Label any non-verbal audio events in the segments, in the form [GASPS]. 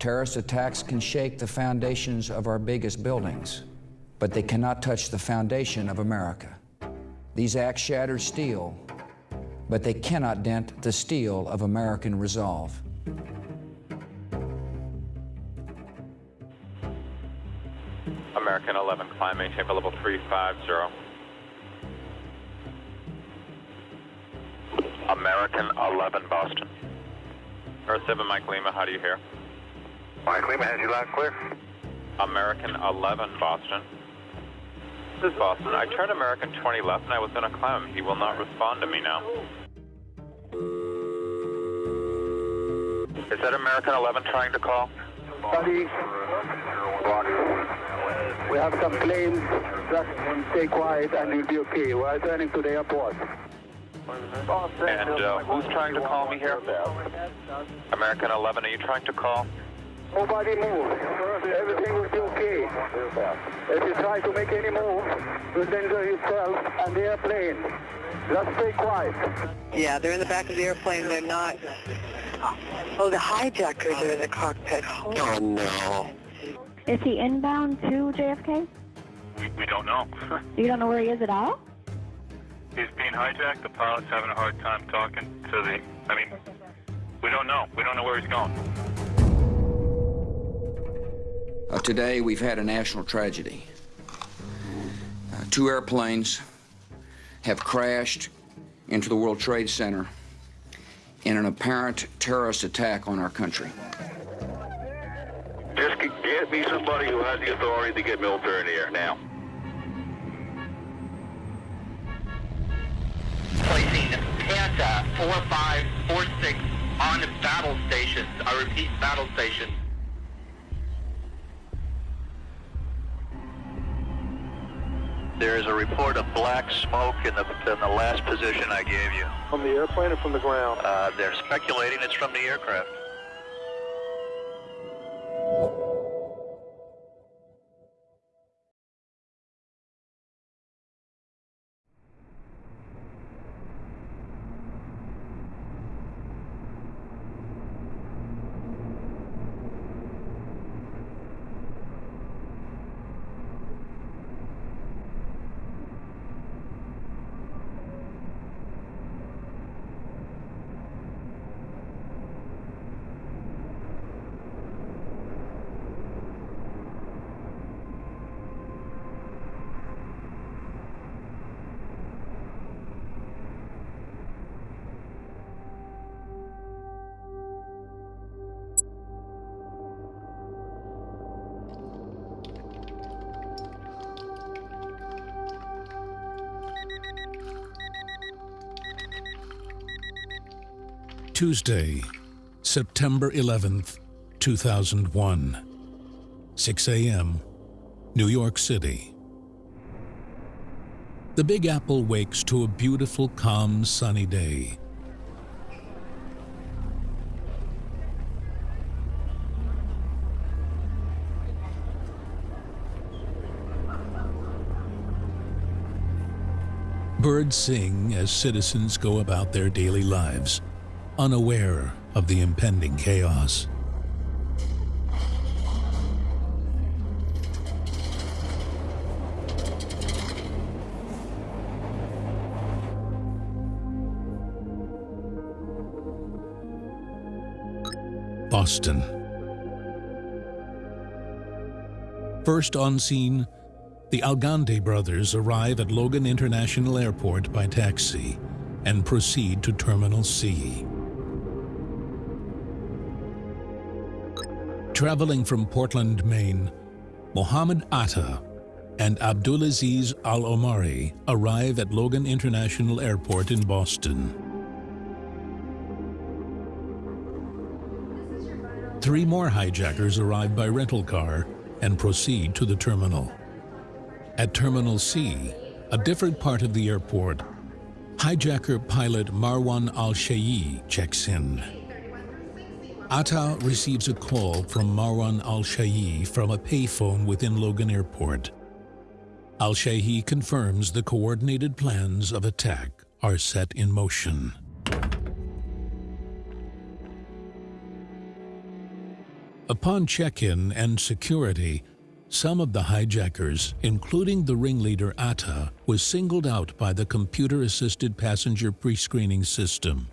Terrorist attacks can shake the foundations of our biggest buildings, but they cannot touch the foundation of America. These acts shatter steel, but they cannot dent the steel of American resolve. American 11, climb maintain for level 350. American 11, Boston. Earth 7, Mike Lima, how do you hear? Mike Lima has you loud and clear. American 11, Boston. This is Boston. I turned American 20 left and I was going to climb. He will not respond to me now. Is that American 11 trying to call? Buddy, we have some planes. Just stay quiet and you'll be okay. We're turning to the airport. And uh, who's trying to call me here? American 11, are you trying to call? Nobody move. Everything will be okay. If you try to make any move, you'll danger yourself and the airplane. Just stay quiet. Yeah, they're in the back of the airplane. They're not. Oh, the hijackers are in the cockpit. Oh, no. Is he inbound to JFK? We don't know. [LAUGHS] You don't know where he is at all? He's being hijacked. The pilot's having a hard time talking to the. I mean, we don't know. We don't know where he's going. Uh, today, we've had a national tragedy. Uh, two airplanes have crashed into the World Trade Center in an apparent terrorist attack on our country. Just get me somebody who has the authority to get military in the air now. placing Panta 4546 on battle stations. I repeat, battle stations. There is a report of black smoke in the, in the last position I gave you. From the airplane or from the ground? Uh, they're speculating it's from the aircraft. Tuesday, September 11th, 2001. 6 a.m., New York City. The Big Apple wakes to a beautiful, calm, sunny day. Birds sing as citizens go about their daily lives, unaware of the impending chaos. Boston. First on scene, the Alghamdi brothers arrive at Logan International Airport by taxi and proceed to Terminal C. Traveling from Portland, Maine, Mohammed Atta and Abdulaziz Al Omari arrive at Logan International Airport in Boston. Three more hijackers arrive by rental car and proceed to the terminal. At Terminal C, a different part of the airport, hijacker pilot Marwan Al-Shehhi checks in. Atta receives a call from Marwan Al-Shehhi from a payphone within Logan Airport. Al-Shehhi confirms the coordinated plans of attack are set in motion. Upon check-in and security, some of the hijackers, including the ringleader Atta, was singled out by the computer-assisted passenger pre-screening system.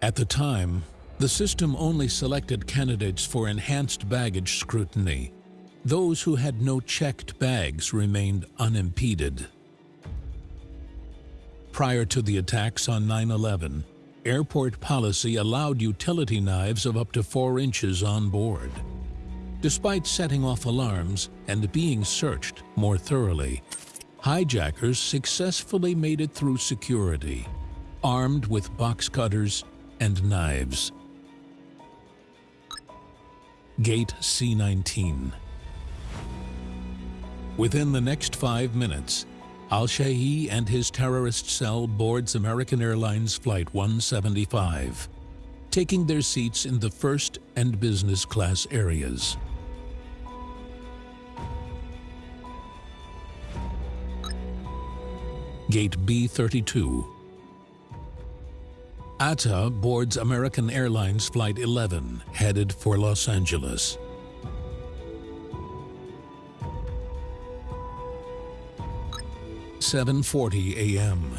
At the time, the system only selected candidates for enhanced baggage scrutiny. Those who had no checked bags remained unimpeded. Prior to the attacks on 9-11, airport policy allowed utility knives of up to 4 inches on board. Despite setting off alarms and being searched more thoroughly, hijackers successfully made it through security, armed with box cutters and knives. Gate C-19 Within the next five minutes, Al-Shehhi and his terrorist cell boards American Airlines Flight 175, taking their seats in the first and business class areas. Gate B32 Atta boards American Airlines Flight 11, headed for Los Angeles. Seven forty a.m.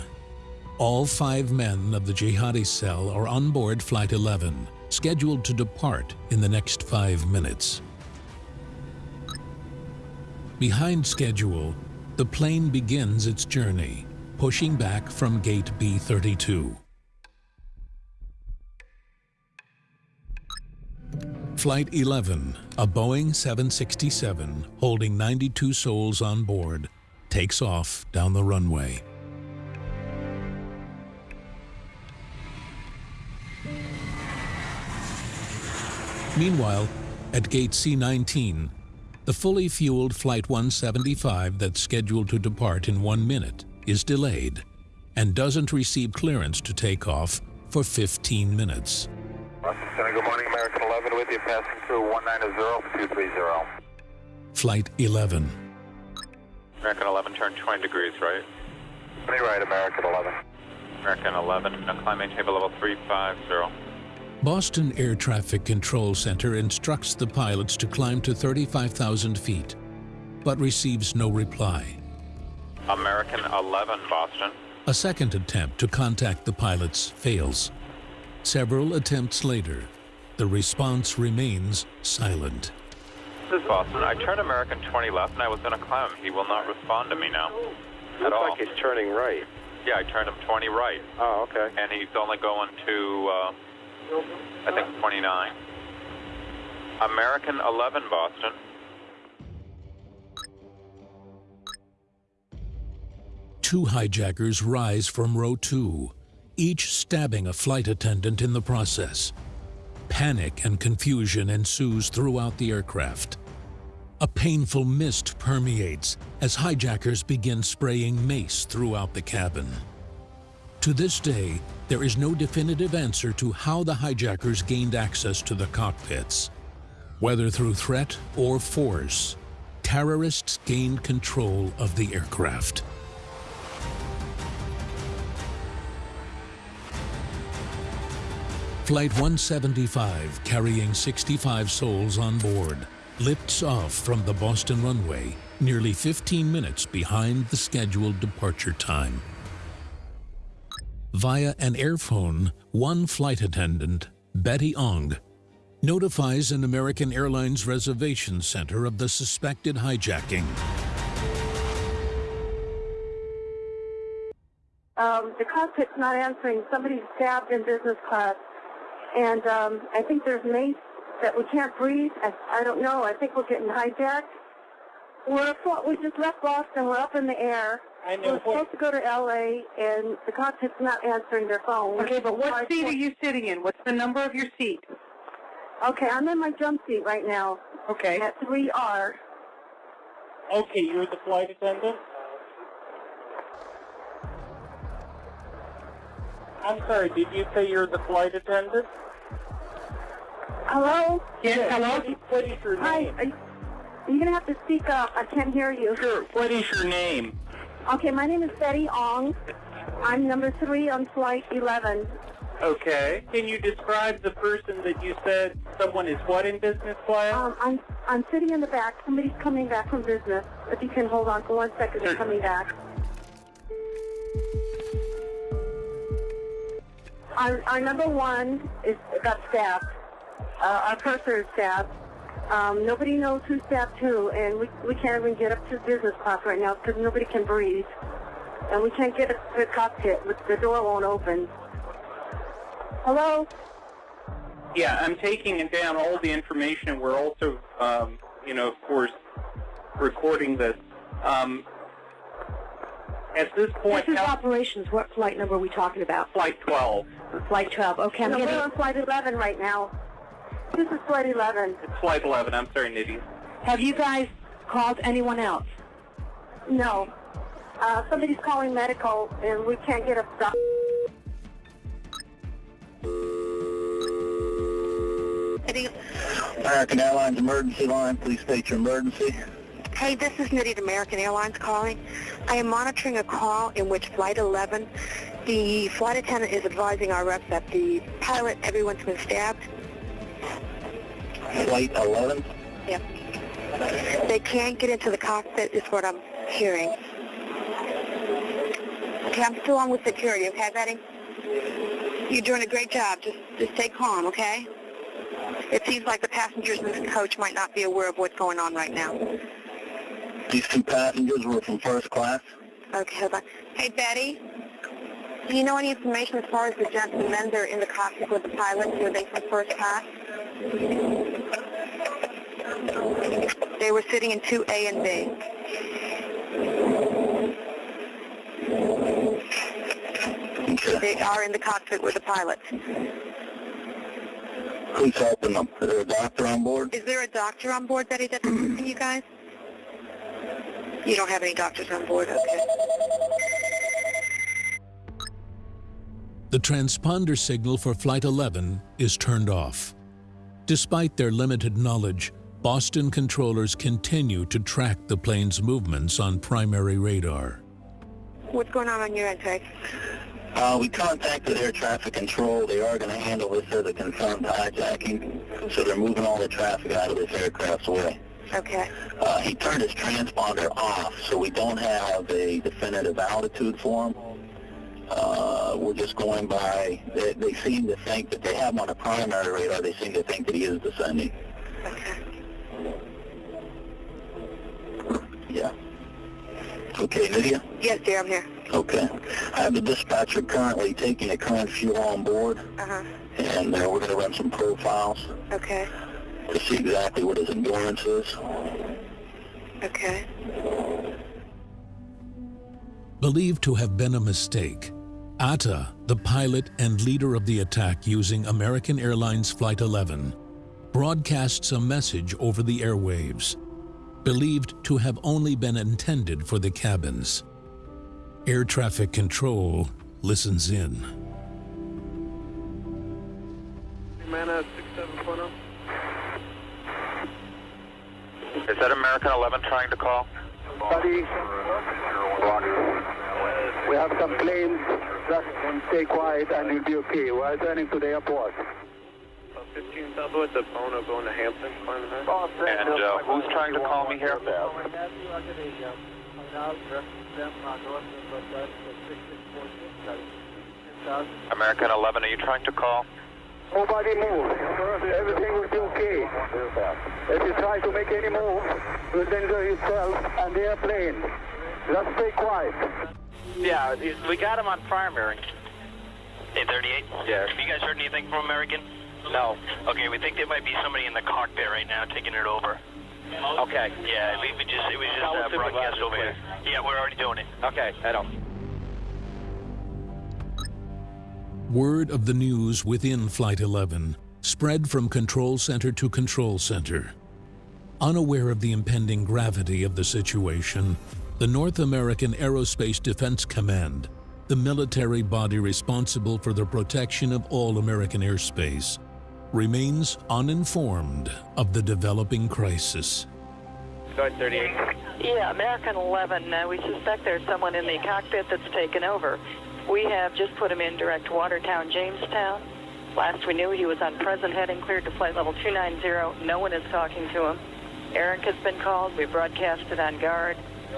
All five men of the jihadi cell are on board Flight 11, scheduled to depart in the next five minutes. Behind schedule, the plane begins its journey, pushing back from Gate B32. Flight 11, a Boeing 767 holding 92 souls on board, takes off down the runway. Meanwhile, at Gate C-19, the fully fueled Flight 175 that's scheduled to depart in one minute is delayed and doesn't receive clearance to take off for 15 minutes. Center, good morning, American 11 with you, passing through 190-230. Flight 11. American 11, turn 20 degrees right. 20 right, American 11. American 11, now climb maintain level 350. Boston Air Traffic Control Center instructs the pilots to climb to 35,000 feet, but receives no reply. American 11, Boston. A second attempt to contact the pilots fails. Several attempts later, the response remains silent. This is Boston. I turned American 20 left and I was going to climb him. He will not respond to me now. Looks like he's turning right. Yeah, I turned him 20 right. Oh, okay. And he's only going to, uh, I think, 29. American 11, Boston. Two hijackers rise from row two, each stabbing a flight attendant in the process. Panic and confusion ensues throughout the aircraft. A painful mist permeates as hijackers begin spraying mace throughout the cabin. To this day, there is no definitive answer to how the hijackers gained access to the cockpits. Whether through threat or force, terrorists gained control of the aircraft. Flight 175, carrying 65 souls on board, lifts off from the Boston runway nearly 15 minutes behind the scheduled departure time. Via an airphone, one flight attendant, Betty Ong, notifies an American Airlines reservation center of the suspected hijacking. Um, the cockpit's not answering. Somebody's stabbed in business class. And um, I think there's mace that we can't breathe. I, I don't know. I think we're getting hijacked. We're we just left Boston. We're up in the air. I know. We're supposed to go to L.A. and the cockpit's not answering their phone. Okay, but what seat are you sitting in? What's the number of your seat? Okay, I'm in my jump seat right now. Okay. At 3R. Okay, you're the flight attendant? I'm sorry, did you say you're the flight attendant? Hello? Yes, hello? What is your Hi. name? You, you're going to have to speak up. I can't hear you. Sure. What is your name? Okay, my name is Betty Ong. I'm number three on flight 11. Okay. Can you describe the person that you said Someone is what in business class? Um, I'm I'm sitting in the back. Somebody's coming back from business. If you can hold on for one second, they're coming back. Our, our number one is got stabbed. Uh, our purser is stabbed. Um, nobody knows who stabbed who, and we, we can't even get up to business class right now because nobody can breathe. And we can't get up to the cockpit. The door won't open. Hello? Yeah, I'm taking down all the information, and we're also, um, you know, of course, recording this. Um, at this point, This is how- operations. What flight number are we talking about? Flight 12. Flight 12. Okay, I'm No, getting... we're on flight 11 right now. This is flight 11. It's Flight 11. I'm sorry, Nydia. Have you guys called anyone else? No. Uh, somebody's calling medical, and we can't get a stop. American Airlines emergency line, please state your emergency. Hey, this is Nydia at American Airlines calling. I am monitoring a call in which Flight 11, the flight attendant is advising our reps that the pilot, everyone's been stabbed. Flight 11. Yep. They can't get into the cockpit is what I'm hearing. Okay, I'm still on with security, okay, Betty? You're doing a great job. Just, just stay calm, okay? It seems like the passengers in this coach might not be aware of what's going on right now. These two passengers were from first class. Okay, hold on. Hey, Betty, do you know any information as far as the gentlemen that are in the cockpit with the pilot? Were they from first class? They were sitting in 2A and B. They are in the cockpit with the pilot. Who's helping them? Is there a doctor on board? Is there a doctor on board, Betty, that's assisting you guys? You don't have any doctors on board, okay. The transponder signal for Flight 11 is turned off. Despite their limited knowledge, Boston controllers continue to track the plane's movements on primary radar. What's going on on your end, Peg? Uh, we contacted air traffic control. They are going to handle this as a confirmed hijacking, so they're moving all the traffic out of this aircraft's way. Okay. Uh, he turned his transponder off, so we don't have a definitive altitude for him. Uh, we're just going by, they, they seem to think that they have him on a primary radar. They seem to think that he is descending. Okay. Yeah. Okay, Nydia? Yes, dear, I'm here. Okay. I have the dispatcher currently taking the current fuel on board, Uh-huh. and uh, we're going to run some profiles Okay. to see exactly what his endurance is. Okay. Believed to have been a mistake, Atta, the pilot and leader of the attack using American Airlines Flight 11, broadcasts a message over the airwaves, believed to have only been intended for the cabins. Air traffic control listens in. Humana 6740. Is that American 11 trying to call? Buddy, we have some planes. Just stay quiet and you'll be okay. We're returning to the airport. 15 Southwest of Bono going to Hampton. And uh, who's trying to call me here? American 11, are you trying to call? Nobody move. Everything will be okay. If you try to make any move, you'll danger yourself and the airplane. Just stay quiet. Yeah, we got him on primary. 838? Yeah. Have you guys heard anything from American? No. Okay, we think there might be somebody in the cockpit right now taking it over. Okay. Yeah, we, we just, it was just uh, broadcast we over here. Yeah, we're already doing it. Okay, head on. Word of the news within Flight 11 spread from control center to control center. Unaware of the impending gravity of the situation, the North American Aerospace Defense Command, the military body responsible for the protection of all American airspace, remains uninformed of the developing crisis. Start 38. Yeah, American 11, uh, we suspect there's someone in the cockpit that's taken over. We have just put him in direct Watertown, Jamestown. Last we knew, he was on present heading, cleared to flight level 290. No one is talking to him. ARINC has been called. We broadcasted on guard.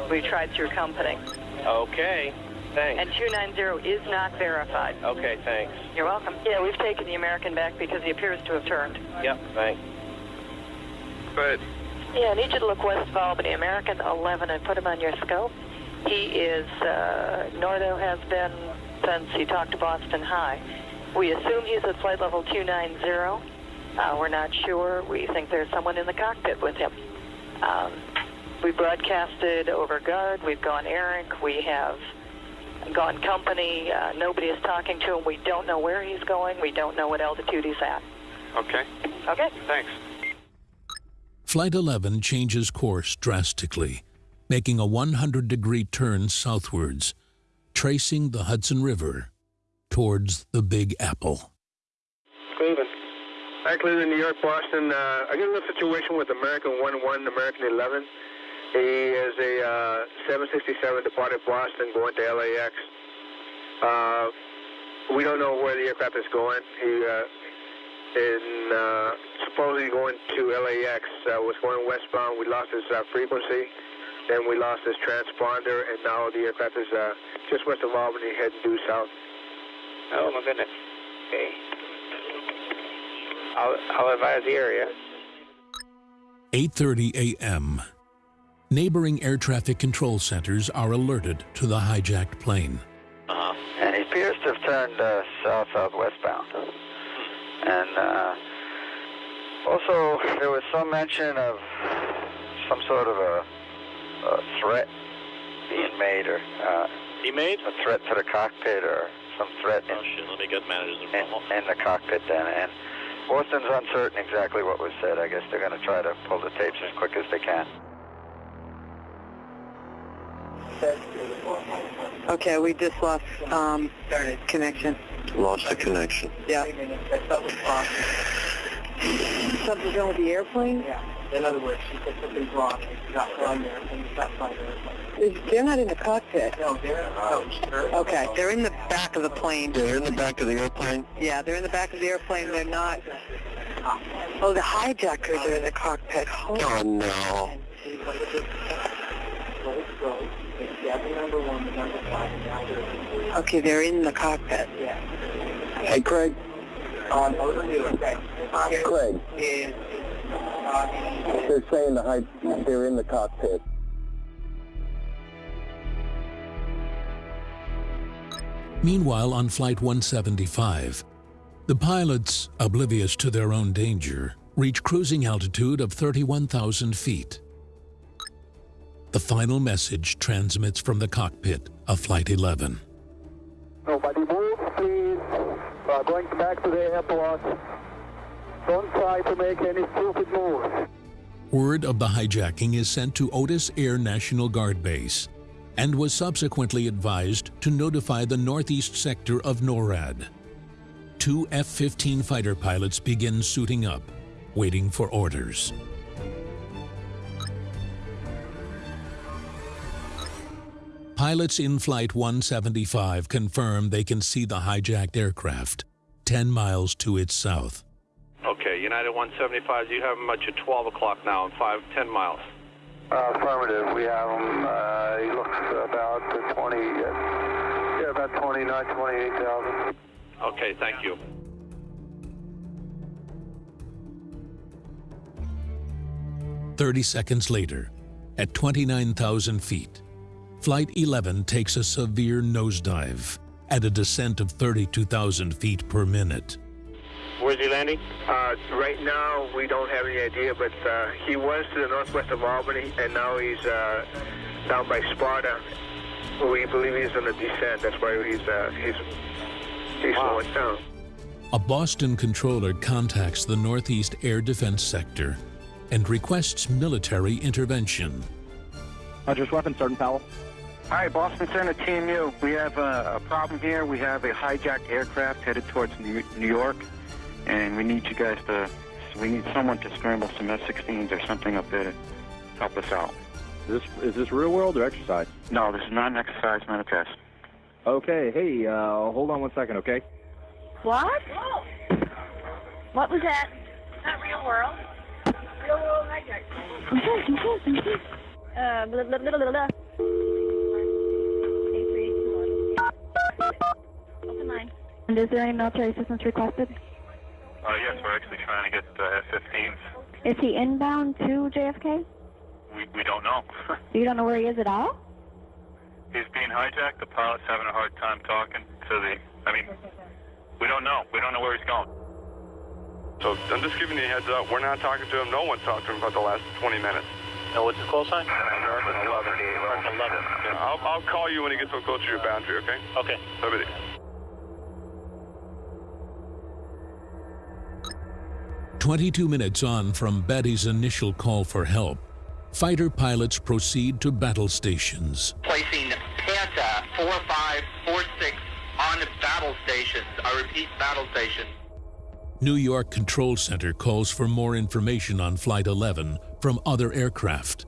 We tried through company. Okay. Thanks. And 290 is not verified. Okay, thanks. You're welcome. Yeah, we've taken the American back because he appears to have turned. Yep, thanks. Good. Yeah, I need you to look west of Albany, American 11, and put him on your scope. He is, uh, Nordo has been since he talked to Boston High. We assume he's at flight level 290. Uh, we're not sure. We think there's someone in the cockpit with him. Um, we broadcasted over guard. We've gone ARINC. We have gone company. Uh, nobody is talking to him. We don't know where he's going. We don't know what altitude he's at. Okay. Okay. Thanks. Flight 11 changes course drastically, making a 100 degree turn southwards, tracing the Hudson River towards the Big Apple. Cleveland. Hi, Cleveland, New York, Boston. Uh, I got a little situation with American 1-1, American 11. He is a uh, 767 departed Boston going to LAX. Uh, we don't know where the aircraft is going. He uh, is uh, supposedly going to LAX. Uh, was going westbound. We lost his uh, frequency. Then we lost his transponder, and now the aircraft is uh, just west of Albany, heading due south. Oh, my goodness. Okay. I'll, I'll advise the area. 8:30 a.m. Neighboring air traffic control centers are alerted to the hijacked plane. Uh-huh. And he appears to have turned uh, south southwestbound. And uh, also, there was some mention of some sort of a, a threat being made, or uh, he made a threat to the cockpit, or some threat in, Oh, shit, let me get managers in, in the cockpit. Then, and Boston's uncertain exactly what was said. I guess they're going to try to pull the tapes as quick as they can. Okay, we just lost um, connection. Lost the connection. Yeah. Something's wrong with the airplane? Yeah. In other words, she said something's wrong. She got put on there and got fired. Is- They're not in the cockpit. No, they're no, Okay, they're in the back of the plane. They're in the back of the airplane? Yeah, they're in the back of the airplane. They're not. Oh, the hijackers are in the cockpit. Hold Oh, no. Number one, the number five, and now Okay, they're in the cockpit. Yeah. Hey, Craig. Um, what do? Okay. Craig. Is, They're saying the high, they're in the cockpit. Meanwhile, on Flight 175, the pilots, oblivious to their own danger, reach cruising altitude of 31,000 feet. The final message transmits from the cockpit of Flight 11. Nobody move, please. We are going back to the airport. Don't try to make any stupid moves. Word of the hijacking is sent to Otis Air National Guard Base and was subsequently advised to notify the northeast sector of NORAD. Two F 15 fighter pilots begin suiting up, waiting for orders. Pilots in Flight 175 confirm they can see the hijacked aircraft 10 miles to its south. Okay, United 175, you have him at your 12 o'clock now and 5, 10 miles. Uh, affirmative. We have him. Uh, he looks about uh, 20, uh, yeah, about 29, 28,000. Okay, thank you. Thirty seconds later, at 29,000 feet, Flight 11 takes a severe nosedive at a descent of 32,000 feet per minute. Where's he landing? Uh, right now, we don't have any idea, but uh, he was to the northwest of Albany, and now he's uh, down by Sparta. We believe he's on a descent. That's why he's uh, he's he's slowing down. A Boston controller contacts the Northeast Air Defense Sector and requests military intervention. Rogers Weapons, Sergeant Powell. Hi, Boston Center, Team U. We have a, a problem here. We have a hijacked aircraft headed towards New, New York, and we need you guys to. We need someone to scramble some F-16s or something up there to help us out. Is this is this real world or exercise? No, this is not an exercise, not a test. Okay, hey, uh, hold on one second, okay? What? What was that? Not real world. Real world hijack. uh, blah, blah, blah, blah, blah. Eight, three, two, one. Open line. And is there any military assistance requested? Uh, yes, we're actually trying to get uh, F-15s. Is he inbound to JFK? We, we don't know. [LAUGHS] You don't know where he is at all? He's being hijacked. The pilot's having a hard time talking to the. I mean, we don't know. We don't know where he's going. So I'm just giving you a heads up. We're not talking to him. No one talked to him about the last 20 minutes. And what's his call sign? American 11. American 11. Yeah, I'll, I'll call you when he gets so close to your boundary, okay? Okay. Have a day. Twenty-two minutes on from Betty's initial call for help, fighter pilots proceed to battle stations. Placing Panta 4546 on battle stations. I repeat, battle stations. New York Control Center calls for more information on Flight 11 from other aircraft.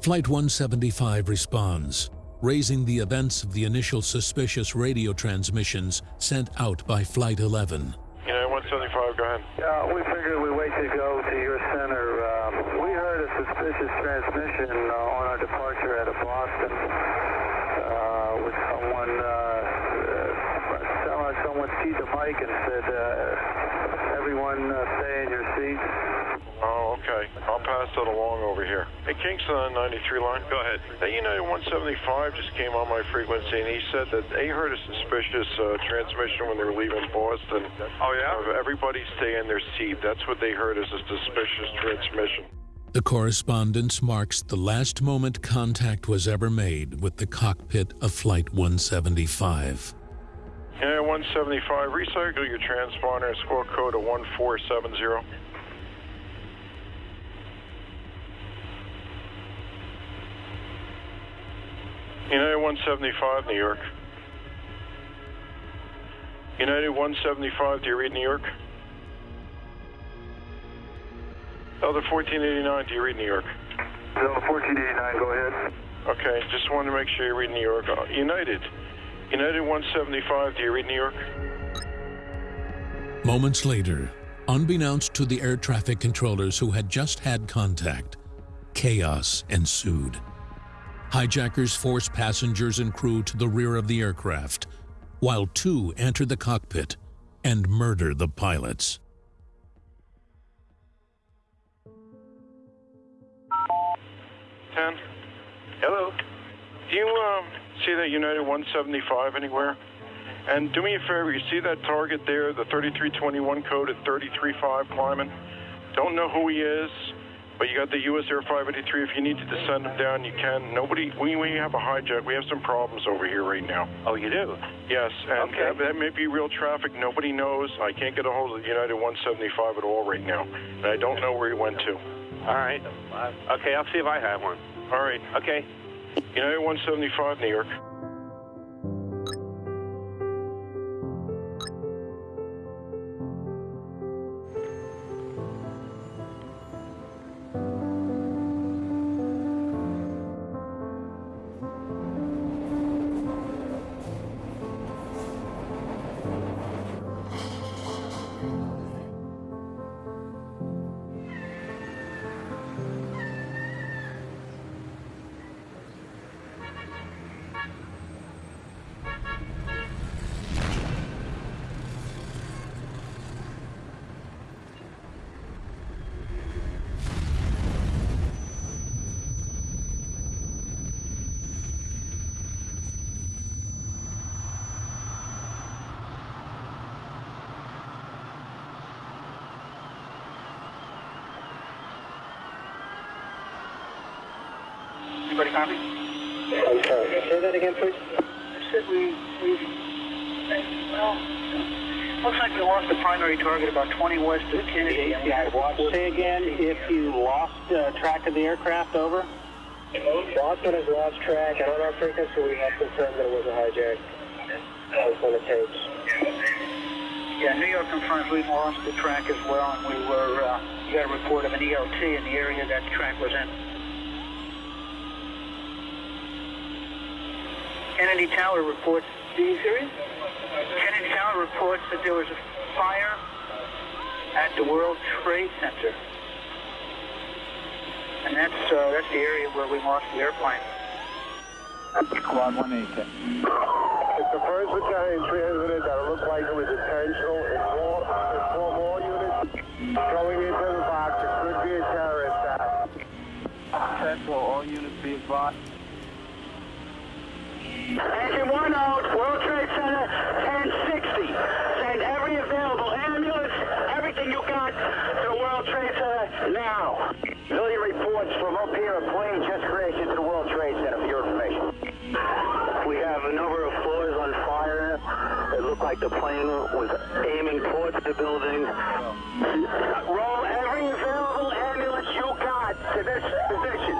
Flight 175 responds, raising the events of the initial suspicious radio transmissions sent out by Flight 11. Yeah, 175, go ahead. Yeah, we figured we wait to go to your center. Um, we heard a suspicious transmission uh, on our departure out of Boston uh, with someone, uh, uh, someone keyed the mic and said, uh, everyone uh, stay in your seats. Oh, okay. I'll pass that along over here. Hey, Kingston on 93 line. Go ahead. Hey, United 175 just came on my frequency, and he said that they heard a suspicious uh, transmission when they were leaving Boston. Oh, yeah? Everybody stay in their seat. That's what they heard as a suspicious transmission. The correspondence marks the last moment contact was ever made with the cockpit of Flight 175. Yeah, 175. Recycle your transponder and score code of 1470. United 175, New York. United 175, do you read New York? Delta 1489, do you read New York? Delta 1489, go ahead. Okay, just wanted to make sure you read New York. Uh, United. United 175, do you read New York? Moments later, unbeknownst to the air traffic controllers who had just had contact, chaos ensued. Hijackers forced passengers and crew to the rear of the aircraft, while two enter the cockpit and murder the pilots. Ten. Hello. Do you um, see that United 175 anywhere? And do me a favor, you see that target there, the 3321 code at 335 climbing? Don't know who he is, but you got the US Air 583. If you need to descend them down, you can. Nobody, we, we have a hijack. We have some problems over here right now. Oh, you do? Yes, and Okay. that, that may be real traffic. Nobody knows. I can't get a hold of the United 175 at all right now. And I don't know where he went to. All right. Okay, I'll see if I have one. All right. Okay. United 175, New York. Primary target about 20 west of Kennedy. Say again if you lost uh, track of the aircraft, over? Boston has lost track, and on our frequency we have confirmed that it was a hijack. That was on the tapes. Yeah, New York confirms we've lost the track as well, and we were, uh, you got a report of an ELT in the area that track was in. Kennedy Tower reports. Are you serious? Kennedy Tower reports that there was a fire at the World Trade Center. And that's uh, that's the area where we lost the airplane. Squad 180. It's the first battalion transmitted that it looked like it was intentional. It's four, it's four more units going into the box. It could be a terrorist attack. Central, all units be advised. Engine 1 out, World Trade Center, 1060. Send every available ambulance, everything you got to the World Trade Center now. Million reports from up here, a plane just crashed into the World Trade Center for your information. We have a number of floors on fire. It looked like the plane was aiming towards the building. Roll every available ambulance you got to this position.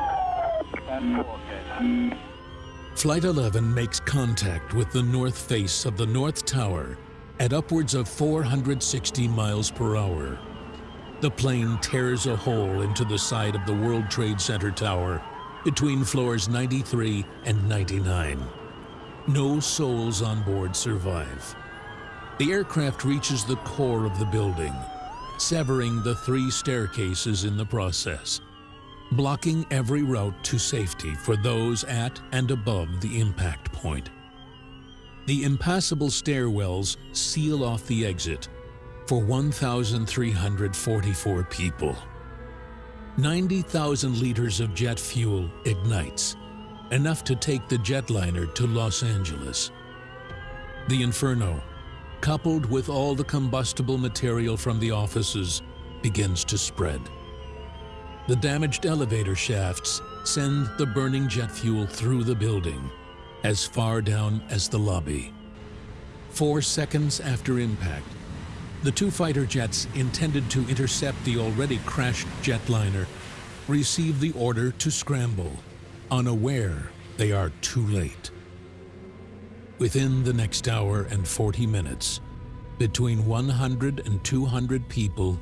Flight 11 makes contact with the north face of the North Tower at upwards of 460 miles per hour. The plane tears a hole into the side of the World Trade Center tower between floors 93 and 99. No souls on board survive. The aircraft reaches the core of the building, severing the three staircases in the process, blocking every route to safety for those at and above the impact point. The impassable stairwells seal off the exit for 1,344 people. 90,000 liters of jet fuel ignites, enough to take the jetliner to Los Angeles. The inferno, coupled with all the combustible material from the offices, begins to spread. The damaged elevator shafts send the burning jet fuel through the building, as far down as the lobby. Four seconds after impact, the two fighter jets intended to intercept the already crashed jetliner receive the order to scramble, unaware they are too late. Within the next hour and 40 minutes, between 100 and 200 people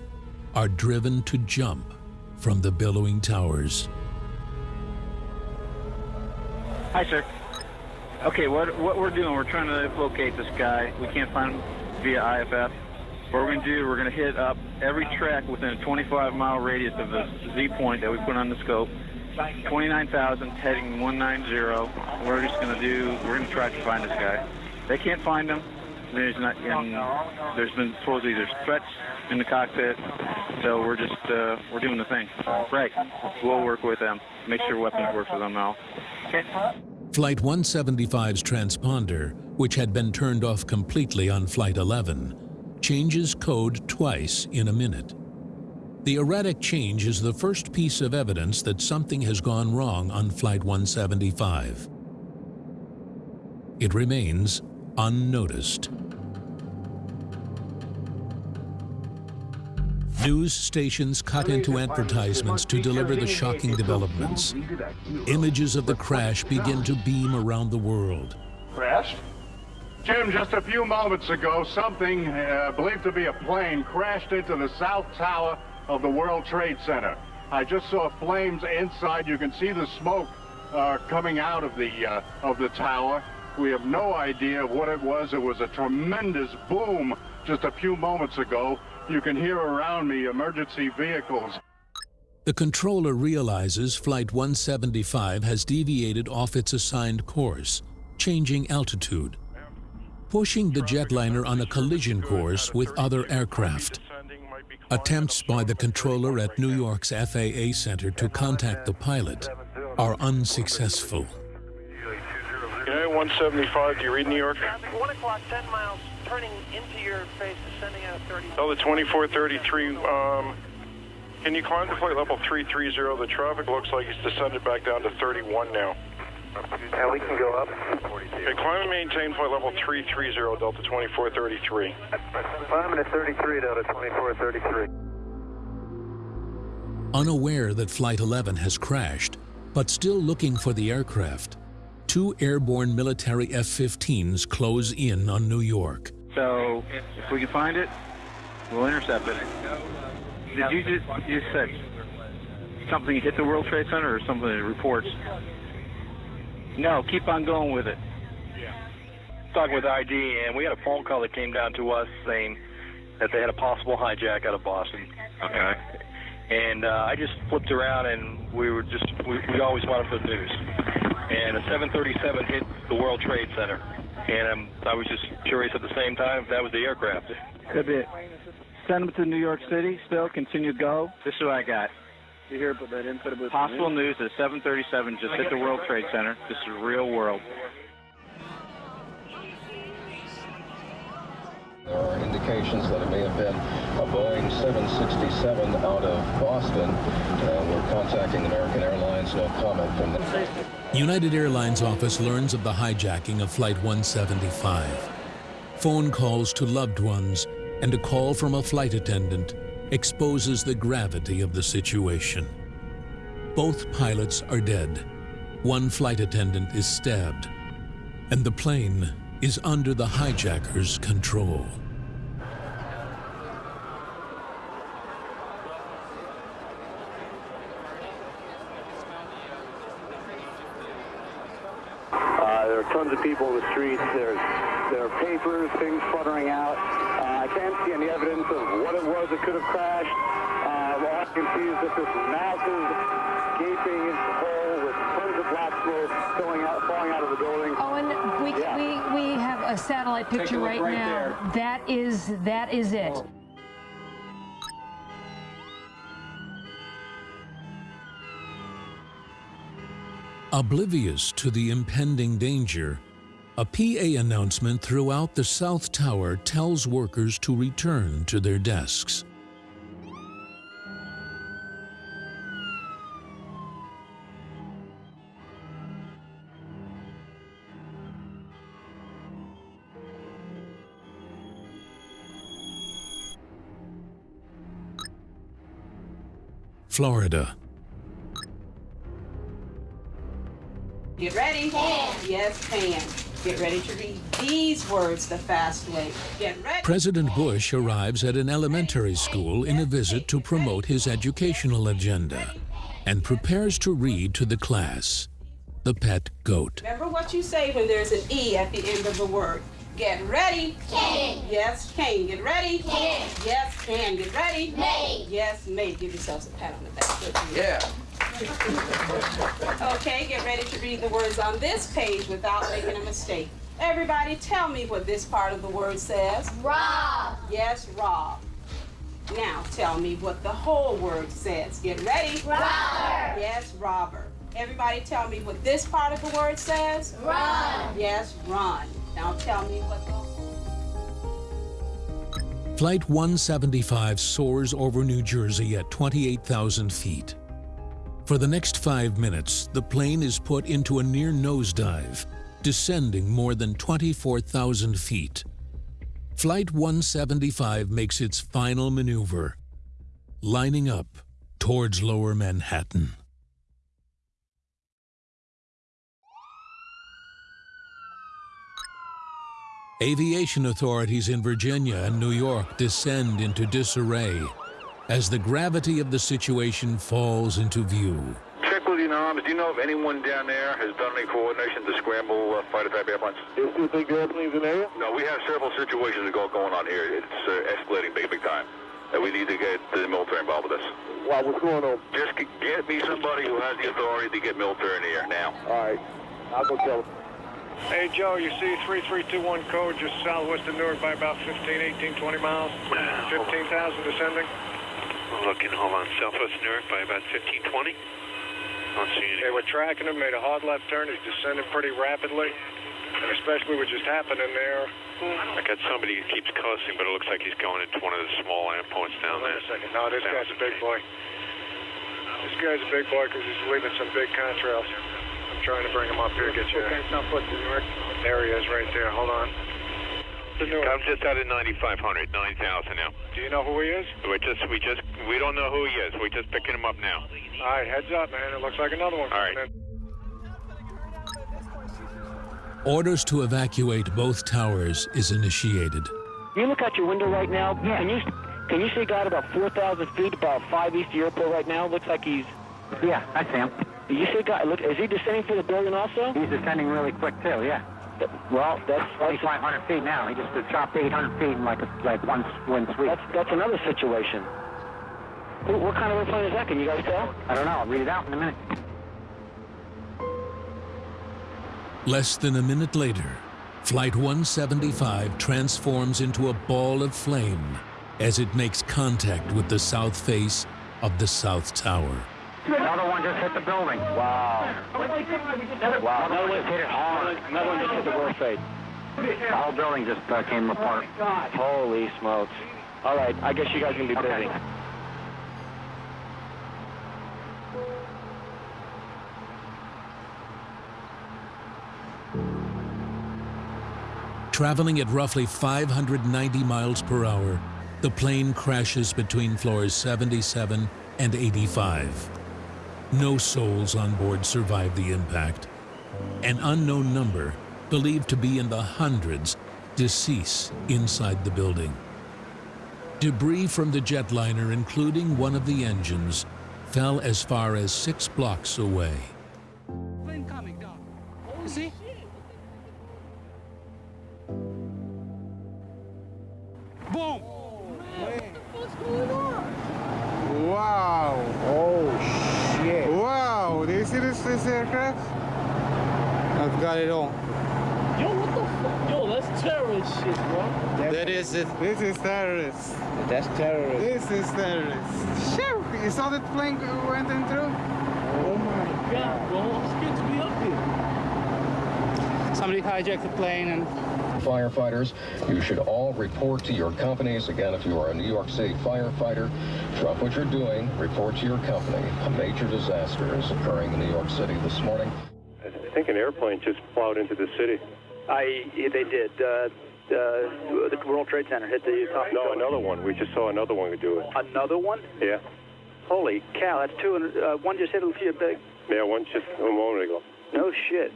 are driven to jump from the billowing towers. Hi, sir. Okay, what what we're doing, we're trying to locate this guy. We can't find him via IFF. What we're going to do, we're going to hit up every track within a 25-mile radius of the Z point that we put on the scope. 29,000 heading 190. We're just going to do, we're going to try to find this guy. They can't find him. There's not, and there's been supposedly there's threats in the cockpit. So we're just, uh, we're doing the thing. Right. We'll work with them. Make sure weapons work for them now. Okay. Flight 175's transponder, which had been turned off completely on Flight 11, changes code twice in a minute. The erratic change is the first piece of evidence that something has gone wrong on Flight 175. It remains unnoticed. News stations cut into advertisements to deliver the shocking developments. Images of the crash begin to beam around the world. Crashed? Jim, just a few moments ago, something uh, believed to be a plane crashed into the south tower of the World Trade Center. I just saw flames inside. You can see the smoke uh, coming out of the uh, of the tower. We have no idea what it was. It was a tremendous boom just a few moments ago. You can hear around me emergency vehicles. The controller realizes Flight 175 has deviated off its assigned course, changing altitude, pushing the jetliner on a collision course with other aircraft. Attempts by the controller at New York's FAA Center to contact the pilot are unsuccessful. United 175, do you read New York? 1 o'clock, 10 miles, turning into your face, descending out of 30. Oh, the 2433, um, can you climb to flight level 330? The traffic looks like it's descended back down to 31 now. Yeah, we can go up. Okay, climb and maintain flight level 330, Delta 2433. Climbing at 33, Delta 2433. Unaware that Flight 11 has crashed, but still looking for the aircraft, two airborne military F-15s close in on New York. So if we can find it, we'll intercept it. Did you just you said something hit the World Trade Center or something that reports? No, keep on going with it. Yeah. Talking with ID, and we had a phone call that came down to us saying that they had a possible hijack out of Boston. Okay. And uh, I just flipped around, and we were just we, we always wanted for the news. And a 737 hit the World Trade Center, and um, I was just curious at the same time if that was the aircraft. Could be. Send them to New York City. Still continue to go. This is what I got. You hear about that input about Possible news that 737 just hit the World Trade Center. This is real world. There are indications that it may have been a Boeing 767 out of Boston. Uh, we're contacting American Airlines. No comment from them. United Airlines office learns of the hijacking of Flight 175. Phone calls to loved ones and a call from a flight attendant exposes the gravity of the situation. Both pilots are dead. One flight attendant is stabbed. And the plane is under the hijackers' control. Uh, there are tons of people in the streets. There's there are papers, things fluttering out. Uh, I can't see any evidence of what it was that could have crashed. Uh, all I can see is that this massive gaping hole with tons of black smoke going out, falling out of the building. Owen, we, Yeah. we, we have a satellite Take a picture right, right now. there. That is that is it. Oblivious to the impending danger, a PA announcement throughout the South Tower tells workers to return to their desks. Florida. Get ready. Can. Yes, can. Get ready to read these words the fast way. Get ready. President Bush arrives at an elementary school in a visit to promote his educational agenda and prepares to read to the class The Pet Goat. Remember what you say when there's an E at the end of the word. Get ready. Can. Yes, can. Get ready. Can. Yes, can. Get ready. May. Yes, may. Give yourselves a pat on the back. Good for you. Yeah. Okay, get ready to read the words on this page without making a mistake. Everybody, tell me what this part of the word says. Rob. Yes, rob. Now tell me what the whole word says. Get ready. Robber. Yes, robber. Everybody tell me what this part of the word says. Run. Yes, run. Now tell me what the Flight 175 soars over New Jersey at 28,000 feet. For the next five minutes, the plane is put into a near nosedive, descending more than 24,000 feet. Flight 175 makes its final maneuver, lining up towards lower Manhattan. Aviation authorities in Virginia and New York descend into disarray as the gravity of the situation falls into view. Check with your arms. Do you know if anyone down there has done any coordination to scramble uh, fighter type airplanes? Is there big airplanes in there? No, we have several situations go, going on here. It's uh, escalating big, big time. And we need to get the military involved with this. Wow, what's going on? Just get me somebody who has the authority to get military in here now. All right. I'll go tell them. Hey, Joe, you see 3321 code just southwest of Newark by about 15, 18, 20 miles. 15,000 descending. Looking, hold on, southwest Newark by about 1520. Don't see any. They were tracking him, made a hard left turn. He's descending pretty rapidly. And especially what just happened in there. I got somebody who keeps cussing, but it looks like he's going into one of the small airports down Hold on there. a second. No, this guy's a big boy. This guy's a big boy because he's leaving some big contrails. I'm trying to bring him up here, get you. Okay, southwest of Newark. There he is right there. Hold on. I'm just out of 9,500, 9,000 now. Do you know who he is? We just, we just, we don't know who he is. We're just picking him up now. All right, heads up, man. It looks like another one. All right. coming in. Orders to evacuate both towers is initiated. You look out your window right now. Yeah. Can you can you see a guy about 4,000 feet, about five east of the airport right now? Looks like he's. Yeah, I see him. You see a guy? Look, is he descending through the building also? He's descending really quick too. Yeah. Well, that's 2,500 feet now. He just dropped 800 feet in like a, like one one sweep. That's that's another situation. What, what kind of airplane is that? Can you guys tell? I don't know. I'll read it out in a minute. Less than a minute later, Flight 175 transforms into a ball of flame as it makes contact with the south face of the South Tower. Another one just hit the building. Wow. Wow. Another one hit it hard. Another one just hit the World Trade. The whole building just uh, came apart. Holy smokes. All right, I guess you guys can be busy. Okay. Traveling at roughly 590 miles per hour, the plane crashes between floors 77 and 85. No souls on board survived the impact. An unknown number, believed to be in the hundreds, deceased inside the building. Debris from the jetliner, including one of the engines, fell as far as six blocks away. Got it all. Yo, what the fuck? Yo, that's terrorist shit, bro. That is it. This is terrorist. That's terrorist. This is terrorist. Shoo! You saw that plane went in through? Oh my god, bro. I'm scared to be up here. Somebody hijacked the plane and Firefighters, you should all report to your companies. Again, if you are a New York City firefighter, drop what you're doing, report to your company. A major disaster is occurring in New York City this morning. I think an airplane just plowed into the city. I they did. Uh, uh, the World Trade Center hit the top. No, another one. We just saw another one do it. Another one? Yeah. Holy cow! That's two. and, Uh, one just hit a few big. Yeah, one just a moment ago. No shit.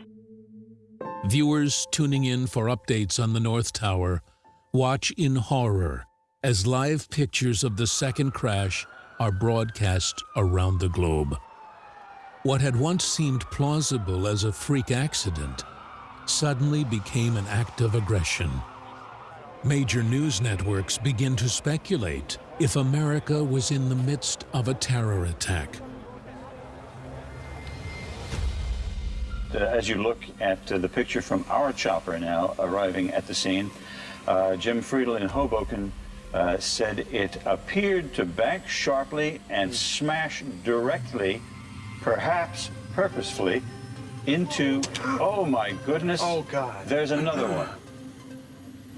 Viewers tuning in for updates on the North Tower watch in horror as live pictures of the second crash are broadcast around the globe. What had once seemed plausible as a freak accident suddenly became an act of aggression. Major news networks begin to speculate if America was in the midst of a terror attack. Uh, as you look at uh, the picture from our chopper now arriving at the scene, uh, Jim Friedel in Hoboken uh, said it appeared to bank sharply and smash directly, perhaps purposefully, into, oh my goodness. Oh, God. There's another one. [GASPS]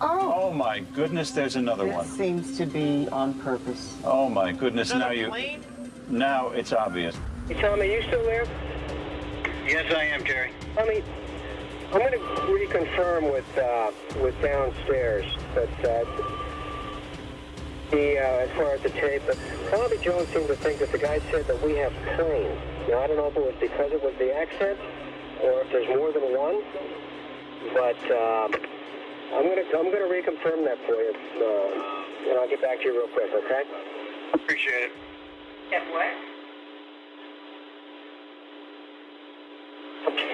Oh. Oh my goodness, there's another That one. seems to be on purpose. Oh my goodness, now you, now it's obvious. Hey, Tommy, you still there? Yes, I am, Jerry. Tommy, I'm going to reconfirm with uh, with downstairs that uh, the uh, as far as the tape, but Tommy Jones seemed to think that the guy said that we have planes. Now I don't know if it was because it was the accent or if there's more than one, but um, I'm going to I'm going to reconfirm that for you, uh, and I'll get back to you real quick. Okay? Appreciate it. Yes, what?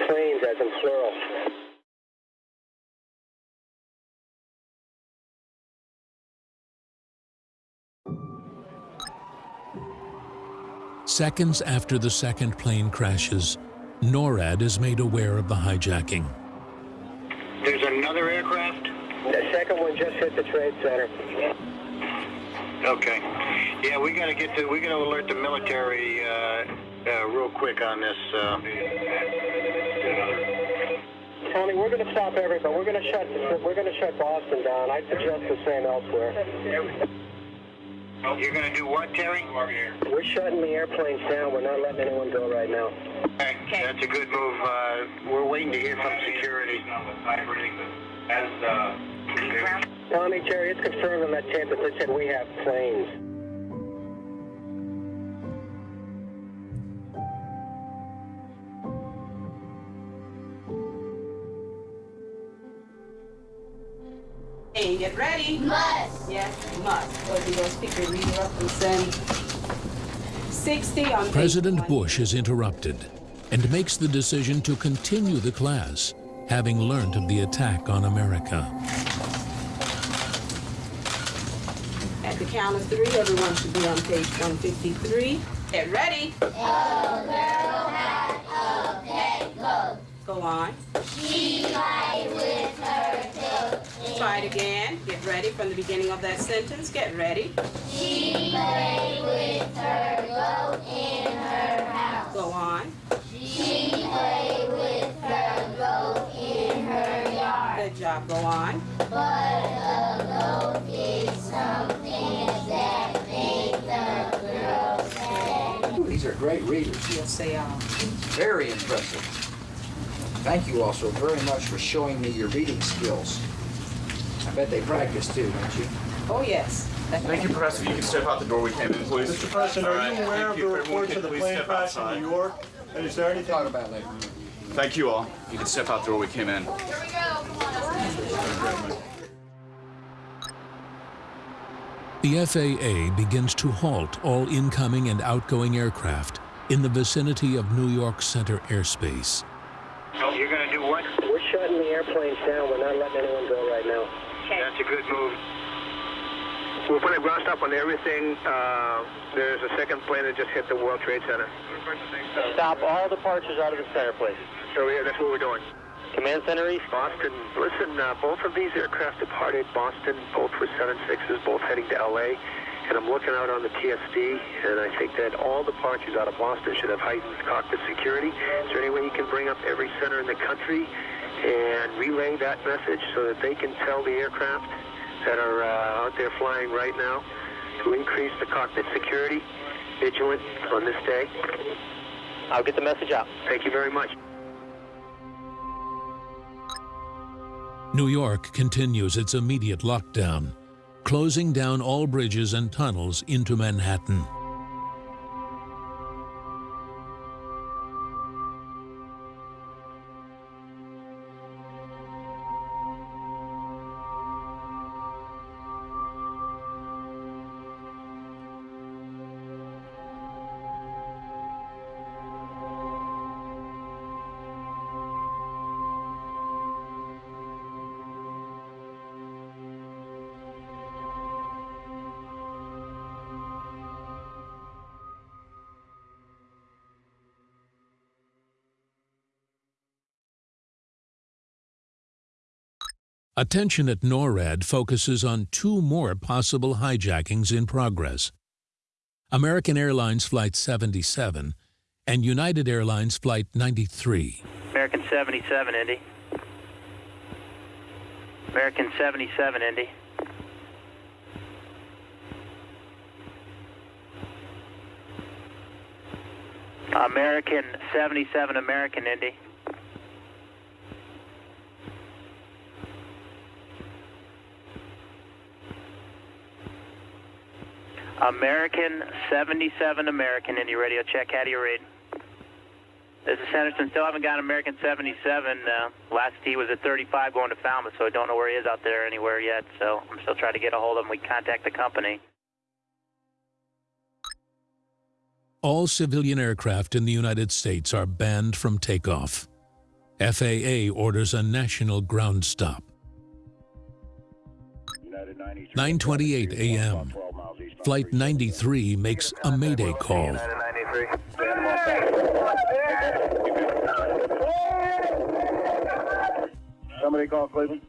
Planes as in plural. Seconds after the second plane crashes, NORAD is made aware of the hijacking. There's another aircraft? The second one just hit the trade center. Okay. Yeah, we got to get to, we got to alert the military uh, uh, real quick on this. Uh, Tommy, we're going to stop everybody. We're going to shut we're going to shut Boston down. I suggest the same elsewhere. You're going to do what, Terry? We're shutting the airplanes down. We're not letting anyone go right now. Okay, that's a good move. Uh, we're waiting to hear from security. Tommy, Jerry, it's confirmed on that tape that they said we have planes. Hey, get ready. Must. Yes, must. Go to speaker reader up 60 on President Bush is interrupted and makes the decision to continue the class having learned of the attack on America. At the count of three, everyone should be on page 153. Get ready. Go on. She lay with her coat. Try it again. Get ready from the beginning of that sentence. Get ready. She lay with her goat in her house. Go on. She lay with her goat in her yard. Good job. Go on. But the goat did something that made the girl sad. These are great readers. Yes, they are. Very impressive. Thank you also very much for showing me your reading skills. I bet they practice too, don't you? Oh, yes. Thank you, Professor. You can step out the door we came in, please. Mr. President, are you aware of the reports of the plane crash in New York? And is there anything? Talk about later. Thank you all. You can step out the door we came in. Here we go. The FAA begins to halt all incoming and outgoing aircraft in the vicinity of New York Center airspace. You're going to do what? We're shutting the airplanes down. We're not letting anyone go right now. That's a good move. We're putting a ground stop on everything. Uh, there's a second plane that just hit the World Trade Center. Stop all departures out of the center, please. So yeah, that's what we're doing. Command Center East. Boston. Listen, uh, both of these aircraft departed Boston. Both were 76s, both heading to LA. And I'm looking out on the TSD, and I think that all departures out of Boston should have heightened cockpit security. Is there any way you can bring up every center in the country and relay that message so that they can tell the aircraft that are uh, out there flying right now to increase the cockpit security, vigilant on this day? I'll get the message out. Thank you very much. New York continues its immediate lockdown, closing down all bridges and tunnels into Manhattan. Attention at NORAD focuses on two more possible hijackings in progress. American Airlines Flight 77 and United Airlines Flight 93. American 77, Indy. American 77, Indy. American 77, American, Indy. American 77 American Indy Radio check. How do you read? This is Henderson. Still haven't got American 77. Uh, last he was at 35 going to Falmouth, so I don't know where he is out there anywhere yet. So I'm still trying to get a hold of him. We contact the company. All civilian aircraft in the United States are banned from takeoff. FAA orders a national ground stop. 9:28 a.m. Flight 93 makes a mayday call. Somebody call Cleveland.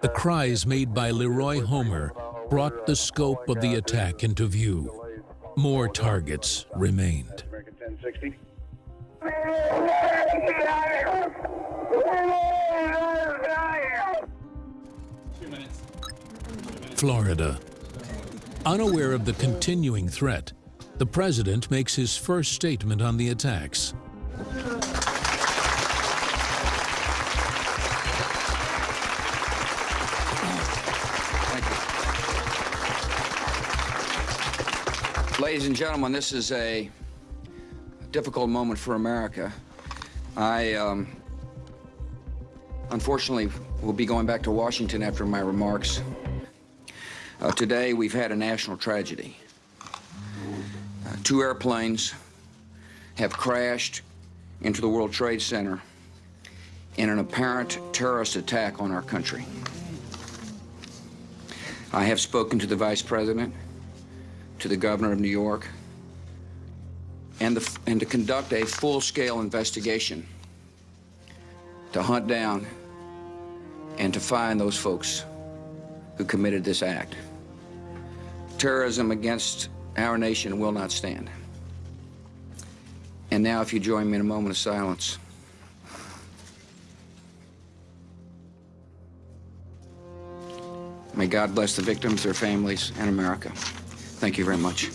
The cries made by Leroy Homer brought the scope of the attack into view. More targets remained. Florida. Unaware of the continuing threat, the president makes his first statement on the attacks. Ladies and gentlemen, this is a difficult moment for America. I, um, unfortunately, will be going back to Washington after my remarks. Uh, today, we've had a national tragedy. Uh, two airplanes have crashed into the World Trade Center in an apparent terrorist attack on our country. I have spoken to the Vice President, to the Governor of New York, and, the, and to conduct a full-scale investigation to hunt down and to find those folks who committed this act. Terrorism against our nation will not stand. And now, if you join me in a moment of silence. May God bless the victims, their families, and America. Thank you very much.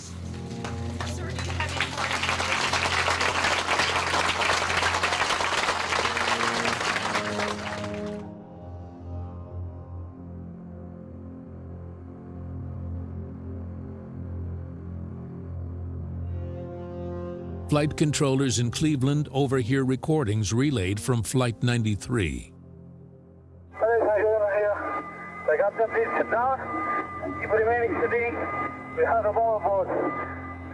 Flight controllers in Cleveland overhear recordings relayed from Flight 93. They got them beats sit down and keep remaining sitting. We have them all aboard.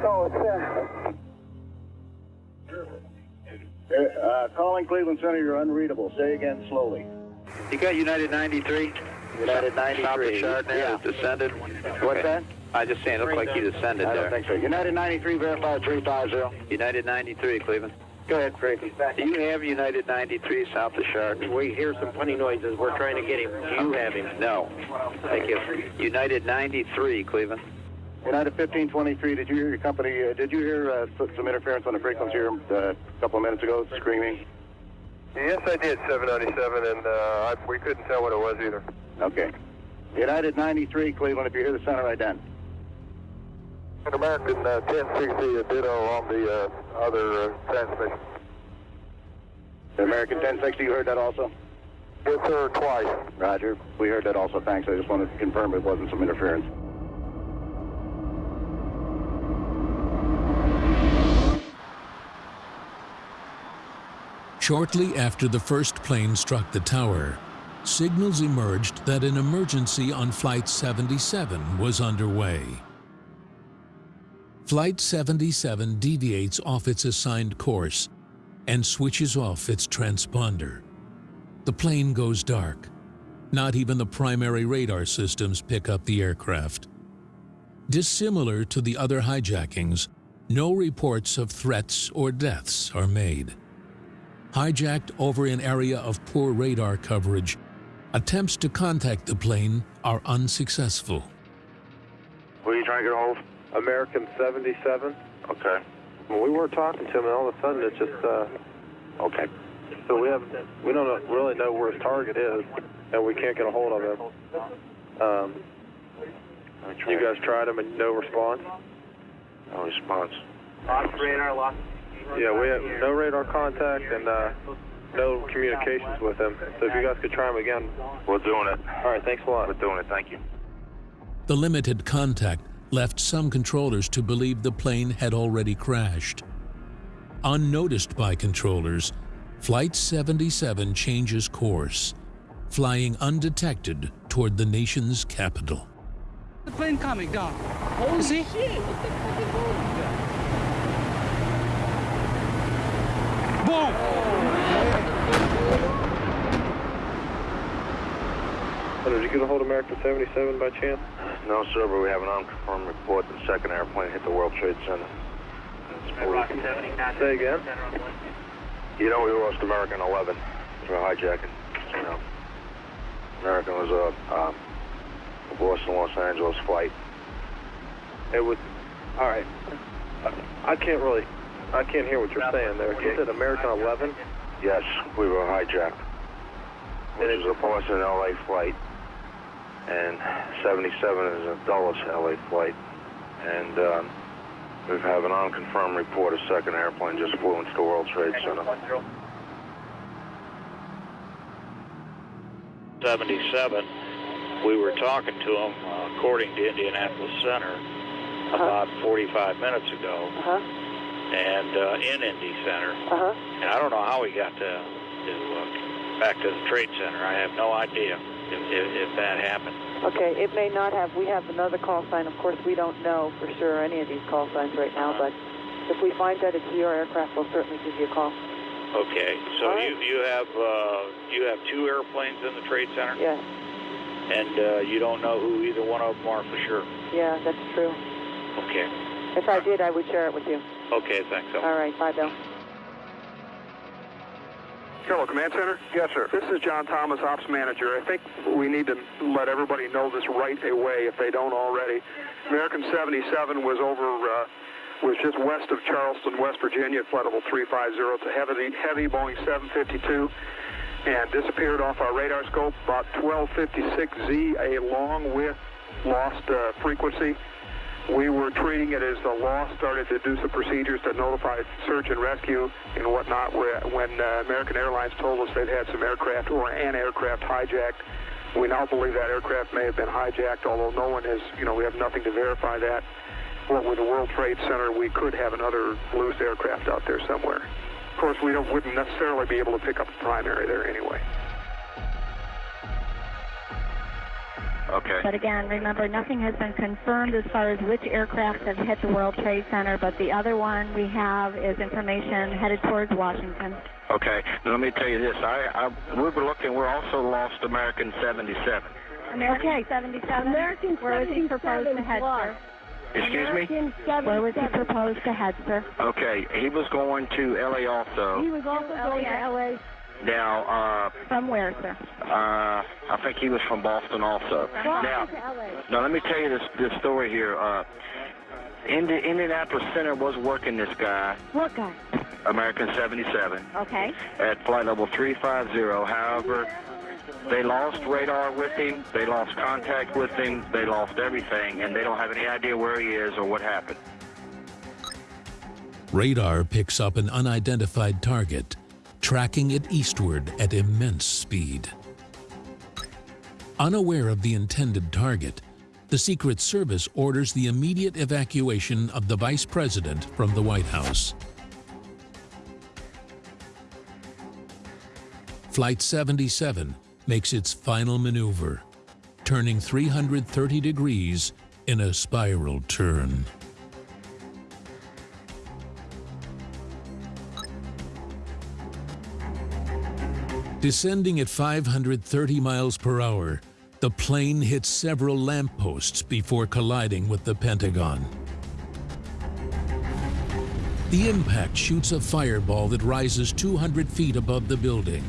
So it's uh, uh, calling Cleveland Center, you're unreadable. Say again slowly. You got United 93? United 93. Stop the chart now. Yeah. Descended. What's that? I just saying, it looked like you descended I there. don't think so. United 93, verify 350. United 93, Cleveland. Go ahead, Frankie. Do you have United 93 south of Sharp? We hear some funny noises. We're trying to get him. Do you have him? No. Thank you. United 93, Cleveland. United 1523, did you hear your company, uh, did you hear uh, some interference on the frequency here uh, a couple of minutes ago, screaming? Yes, I did, 797, and uh, I, we couldn't tell what it was either. Okay. United 93, Cleveland, if you hear the center ident. American uh, 1060, a ditto on the uh, other uh, transmission. The American 1060, you heard that also? Yes, sir, twice. Roger. We heard that also. Thanks. I just wanted to confirm it wasn't some interference. Shortly after the first plane struck the tower, signals emerged that an emergency on Flight 77 was underway. Flight 77 deviates off its assigned course and switches off its transponder. The plane goes dark. Not even the primary radar systems pick up the aircraft. Dissimilar to the other hijackings, no reports of threats or deaths are made. Hijacked over an area of poor radar coverage, attempts to contact the plane are unsuccessful. What are you trying to get hold? American 77. Okay. Well, we were talking to him, and all of a sudden it just, uh... Okay. So we have, we don't know, really know where his target is, and we can't get a hold of him. Um, you guys tried him and no response? No response. Lost radar, lost. Yeah, we have no radar contact and uh, no communications with him. So if you guys could try him again. We're doing it. All right, thanks a lot. We're doing it, thank you. The limited contact left some controllers to believe the plane had already crashed. Unnoticed by controllers, Flight 77 changes course, flying undetected toward the nation's capital. The plane coming down. Holy See? shit! What the fuck is wrong with that? Did you get a hold of American 77 by chance? No, sir, but we have an unconfirmed report that the second airplane hit the World Trade Center. Say again? You know, we lost American 11 for hijacking. You know, American was a, um, a Boston, Los Angeles flight. It was, all right. I, I can't really, I can't hear what you're saying there. You said American 11? Yes, we were hijacked. It was a Boston LA flight, and 77 is a Dulles LA flight. And um, we have an unconfirmed report a second airplane just flew into the World Trade Center. 77, we were talking to him, uh, according to Indianapolis Center, about 45 minutes ago, and uh, in Indy Center. And I don't know how he got to, to uh, back to the Trade Center. I have no idea if, if, if that happened. Okay, it may not have. We have another call sign. Of course, we don't know for sure any of these call signs right now, but if we find that it's your aircraft, we'll certainly give you a call. Okay, so right. you you have uh, you have two airplanes in the trade center, Yes. and uh, you don't know who either one of them are for sure. Yeah, that's true. Okay. If I did, I would share it with you. Okay, thanks. Al. All right. Bye, Bill. Hello, Command Center? Yes, sir. This is John Thomas, Ops Manager. I think we need to let everybody know this right away if they don't already. American 77 was over, uh, was just west of Charleston, West Virginia, at flight level 350. It's a heavy, heavy Boeing 752 and disappeared off our radar scope about 1256Z, a long with lost uh, frequency. We were treating it as the law started to do some procedures to notify search and rescue and whatnot. When uh, American Airlines told us they'd had some aircraft or an aircraft hijacked, we now believe that aircraft may have been hijacked, although no one has, you know, we have nothing to verify that. What with the World Trade Center, we could have another loose aircraft out there somewhere. Of course, we don't, wouldn't necessarily be able to pick up the primary there anyway. Okay. But again, remember, nothing has been confirmed as far as which aircraft have hit the World Trade Center, but the other one we have is information headed towards Washington. Okay. Now, let me tell you this. I, I we were looking. We're also lost American 77. American 77. American Where was he proposed to head, sir? Excuse me. Where was he proposed to head, sir? Okay. He was going to LA also. He was also going to L.A. Now, uh, From where, sir? uh, I think he was from Boston also. Now, now let me tell you this this story here. Uh, Indi- Indianapolis Center was working this guy, What guy? American 77, Okay. at flight level 350. However, they lost radar with him, they lost contact with him, they lost everything, and they don't have any idea where he is or what happened. Radar picks up an unidentified target, tracking it eastward at immense speed. Unaware of the intended target, the Secret Service orders the immediate evacuation of the Vice President from the White House. Flight 77 makes its final maneuver, turning 330 degrees in a spiral turn. Descending at 530 miles per hour, the plane hits several lampposts before colliding with the Pentagon. The impact shoots a fireball that rises 200 feet above the building.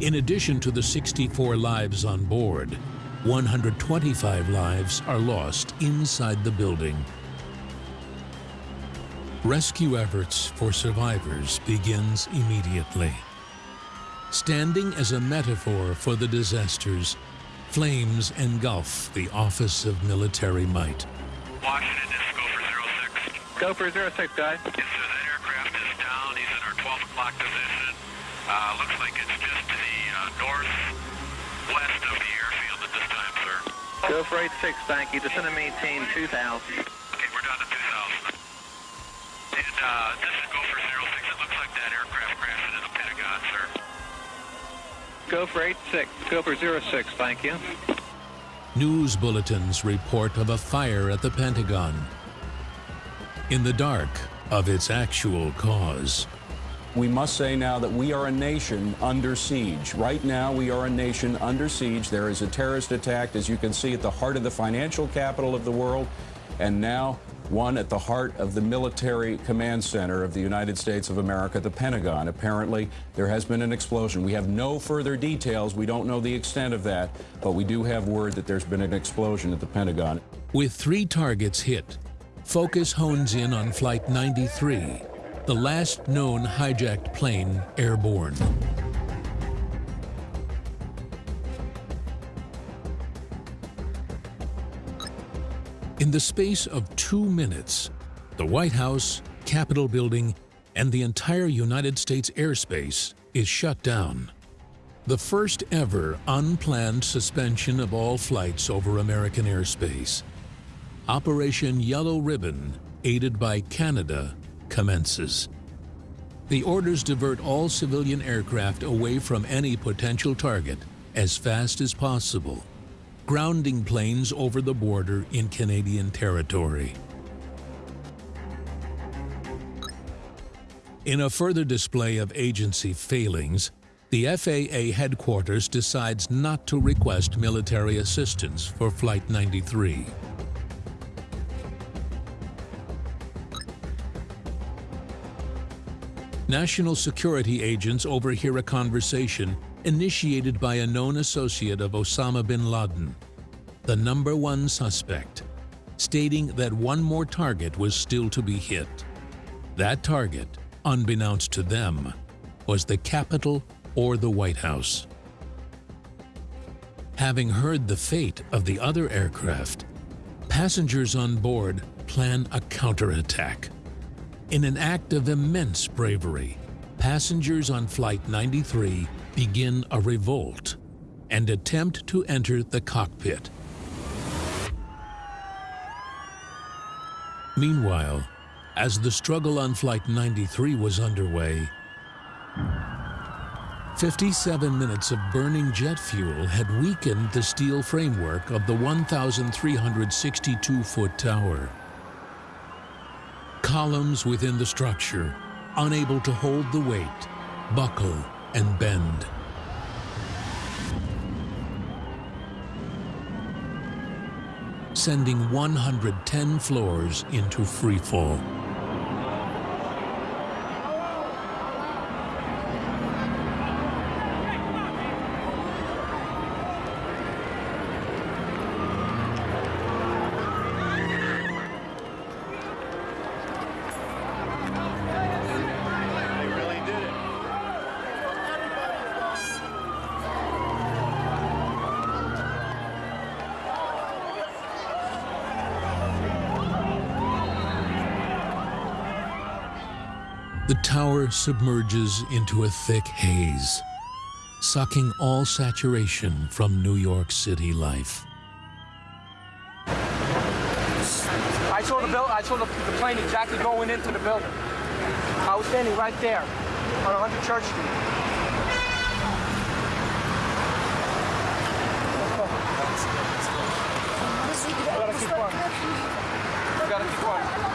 In addition to the 64 lives on board, 125 lives are lost inside the building. Rescue efforts for survivors begins immediately. Standing as a metaphor for the disasters, flames engulf the Office of Military Might. Washington, this is Gofer 06. Gofer 06, guys. Yes, sir, that aircraft is down. He's in our 12 o'clock position. Uh, looks like it's just to the uh, northwest of the airfield at this time, sir. Gofer 86, thank you. Descend and maintain 2000. Okay, we're down to 2,000. And uh, this is Gofer 06. It looks like that aircraft crashed into the Pentagon, sir. Gofer 86, Gofer 06, thank you. News bulletins report of a fire at the Pentagon. In the dark of its actual cause. We must say now that we are a nation under siege. Right now, we are a nation under siege. There is a terrorist attack, as you can see, at the heart of the financial capital of the world, and now one at the heart of the military command center of the United States of America, the Pentagon. Apparently, there has been an explosion. We have no further details. We don't know the extent of that, but we do have word that there's been an explosion at the Pentagon. With three targets hit, focus hones in on Flight 93, the last known hijacked plane airborne. In the space of two minutes, the White House, Capitol Building, and the entire United States airspace is shut down. The first ever unplanned suspension of all flights over American airspace. Operation Yellow Ribbon, aided by Canada, commences. The orders divert all civilian aircraft away from any potential target as fast as possible, grounding planes over the border in Canadian territory. In a further display of agency failings, the FAA headquarters decides not to request military assistance for Flight 93. National security agents overhear a conversation initiated by a known associate of Osama bin Laden, the number one suspect, stating that one more target was still to be hit. That target, unbeknownst to them, was the Capitol or the White House. Having heard the fate of the other aircraft, passengers on board plan a counterattack. In an act of immense bravery, passengers on Flight 93 begin a revolt and attempt to enter the cockpit. Meanwhile, as the struggle on Flight 93 was underway, 57 minutes of burning jet fuel had weakened the steel framework of the 1,362-foot tower columns within the structure, unable to hold the weight, buckle and bend. Sending 110 floors into freefall. The submerges into a thick haze, sucking all saturation from New York City life. I saw the bill. I saw the, the plane exactly going into the building. I was standing right there on 100 Church Street. You gotta keep on. You gotta keep on.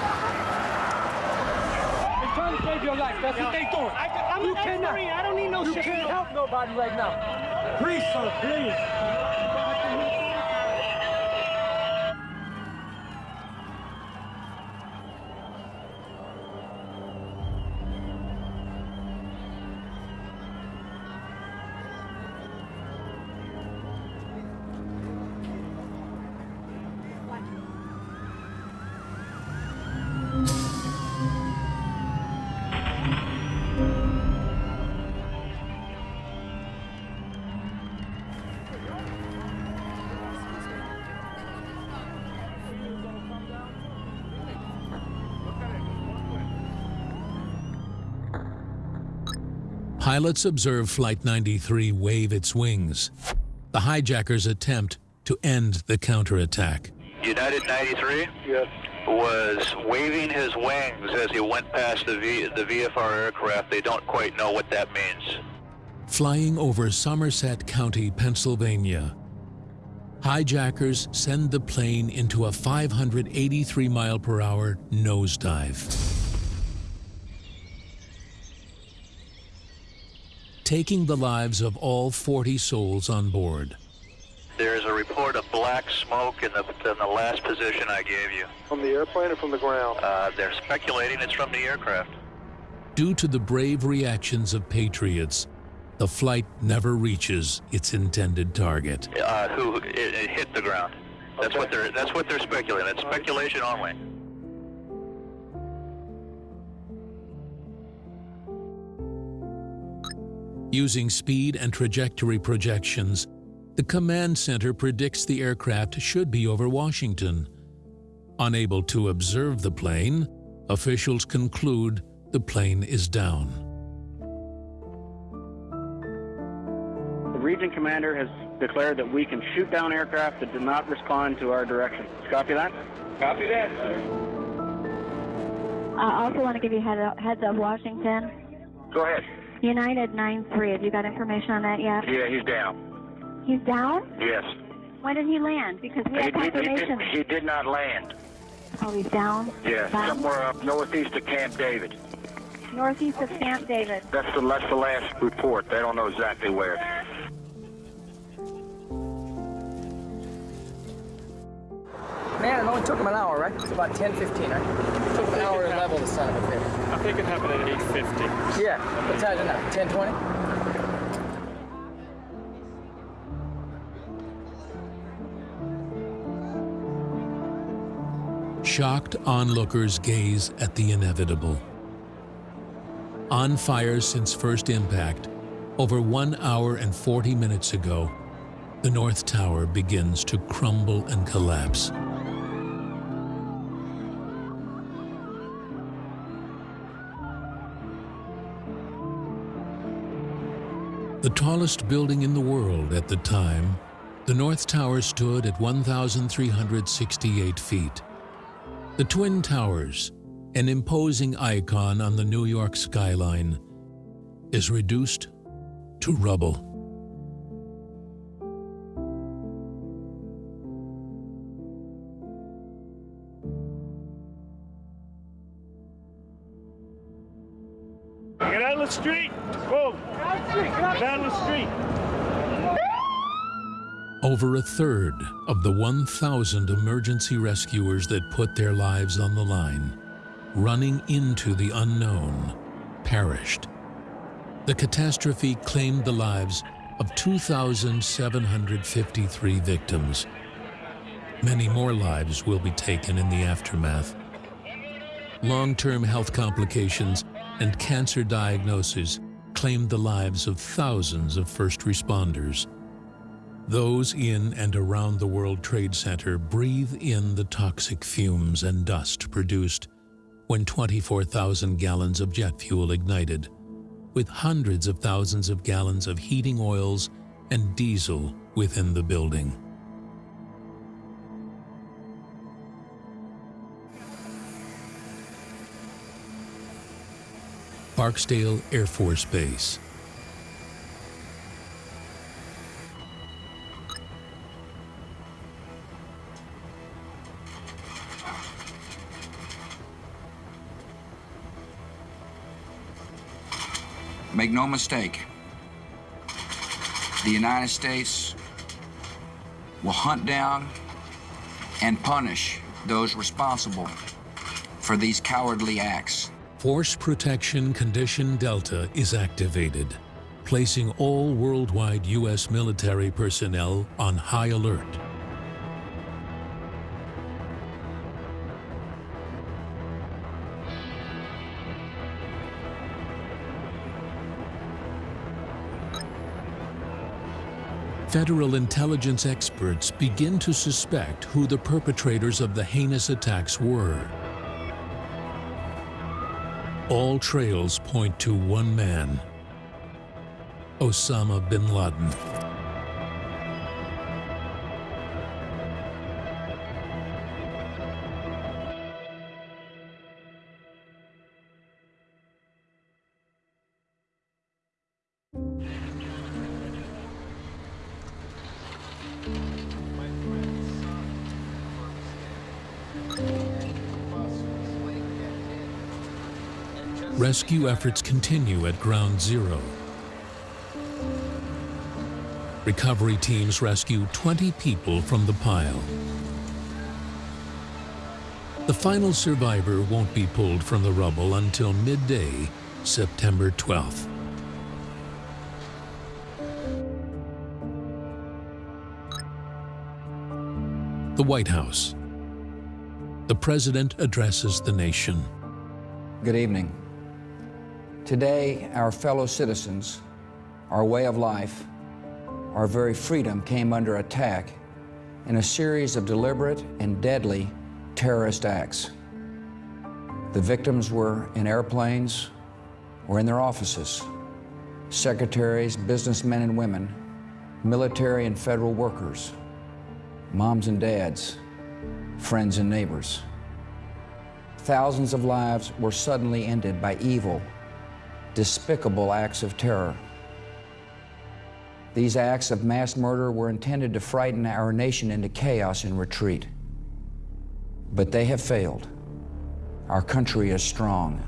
They're trying to save your life. That's what they doing. I, I'm you an cannot. I don't need no you shit. can't help nobody right now. Please, sir, please. Pilots observe Flight 93 wave its wings. The hijackers attempt to end the counterattack. United 93 Yes. was waving his wings as he went past the, v, the VFR aircraft. They don't quite know what that means. Flying over Somerset County, Pennsylvania, hijackers send the plane into a 583 mile per hour nosedive. Taking the lives of all 40 souls on board. There's a report of black smoke in the, in the last position I gave you. From the airplane or from the ground? Uh, they're speculating it's from the aircraft. Due to the brave reactions of patriots, the flight never reaches its intended target. Uh, who it, it hit the ground. That's what they're. That's what they're speculating. It's speculation only. Using speed and trajectory projections, the command center predicts the aircraft should be over Washington. Unable to observe the plane, officials conclude the plane is down. The region commander has declared that we can shoot down aircraft that do not respond to our direction. Copy that? Copy that. I also want to give you head heads up, Washington. Go ahead. United 9-3. Have you got information on that yet? Yeah, he's down. He's down? Yes. When did he land? Because we He, had he, he, did, he did not land. Oh, he's down? Yeah, Down? somewhere up northeast of Camp David. Northeast of Camp David. That's the, that's the last report. They don't know exactly where. Man, it only took them an hour, right? It's about 10, 15, right? It took an hour to level the son of a bitch. I think it happened at 8.50. Yeah, what time is it now? 10, 20? Shocked onlookers gaze at the inevitable. On fire since first impact, over one hour and 40 minutes ago, the North Tower begins to crumble and collapse. The tallest building in the world at the time, the North Tower stood at 1,368 feet. The Twin Towers, an imposing icon on the New York skyline, is reduced to rubble. Over a third of the 1,000 emergency rescuers that put their lives on the line, running into the unknown, perished. The catastrophe claimed the lives of 2,753 victims. Many more lives will be taken in the aftermath. Long-term health complications and cancer diagnoses claimed the lives of thousands of first responders. Those in and around the World Trade Center breathe in the toxic fumes and dust produced when 24,000 gallons of jet fuel ignited, with hundreds of thousands of gallons of heating oils and diesel within the building. Barksdale Air Force Base. Make no mistake, the United States will hunt down and punish those responsible for these cowardly acts. Force Protection Condition Delta is activated, placing all worldwide U.S. military personnel on high alert. Federal intelligence experts begin to suspect who the perpetrators of the heinous attacks were. All trails point to one man, Osama bin Laden. Rescue efforts continue at Ground Zero. Recovery teams rescue 20 people from the pile. The final survivor won't be pulled from the rubble until midday, September 12th. The White House. The President addresses the nation. Good evening. Today, our fellow citizens, our way of life, our very freedom came under attack in a series of deliberate and deadly terrorist acts. The victims were in airplanes or in their offices, secretaries, businessmen and women, military and federal workers, moms and dads, friends and neighbors. Thousands of lives were suddenly ended by evil, despicable acts of terror. These acts of mass murder were intended to frighten our nation into chaos and retreat. But they have failed. Our country is strong.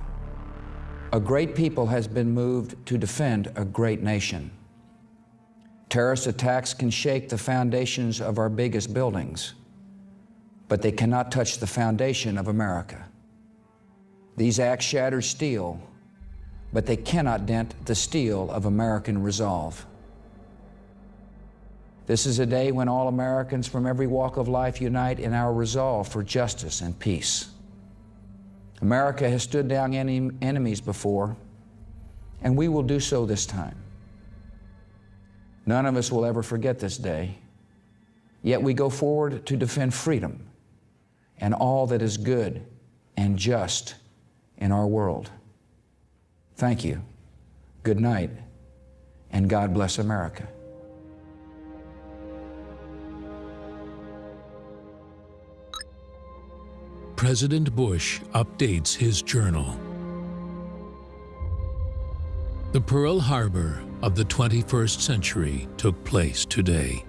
A great people has been moved to defend a great nation. Terrorist attacks can shake the foundations of our biggest buildings, but they cannot touch the foundation of America. These acts shatter steel, but they cannot dent the steel of American resolve. This is a day when all Americans from every walk of life unite in our resolve for justice and peace. America has stood down enemies before, and we will do so this time. None of us will ever forget this day, yet we go forward to defend freedom and all that is good and just in our world. Thank you. Good night, and God bless America. President Bush updates his journal. The Pearl Harbor of the 21st century took place today.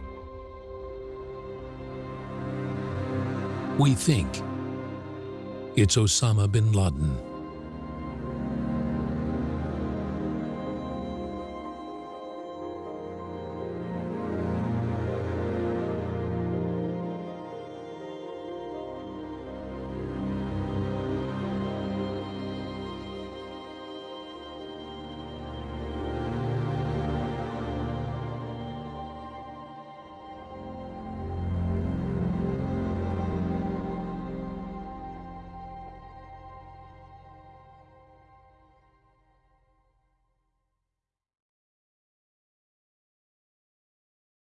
We think it's Osama bin Laden.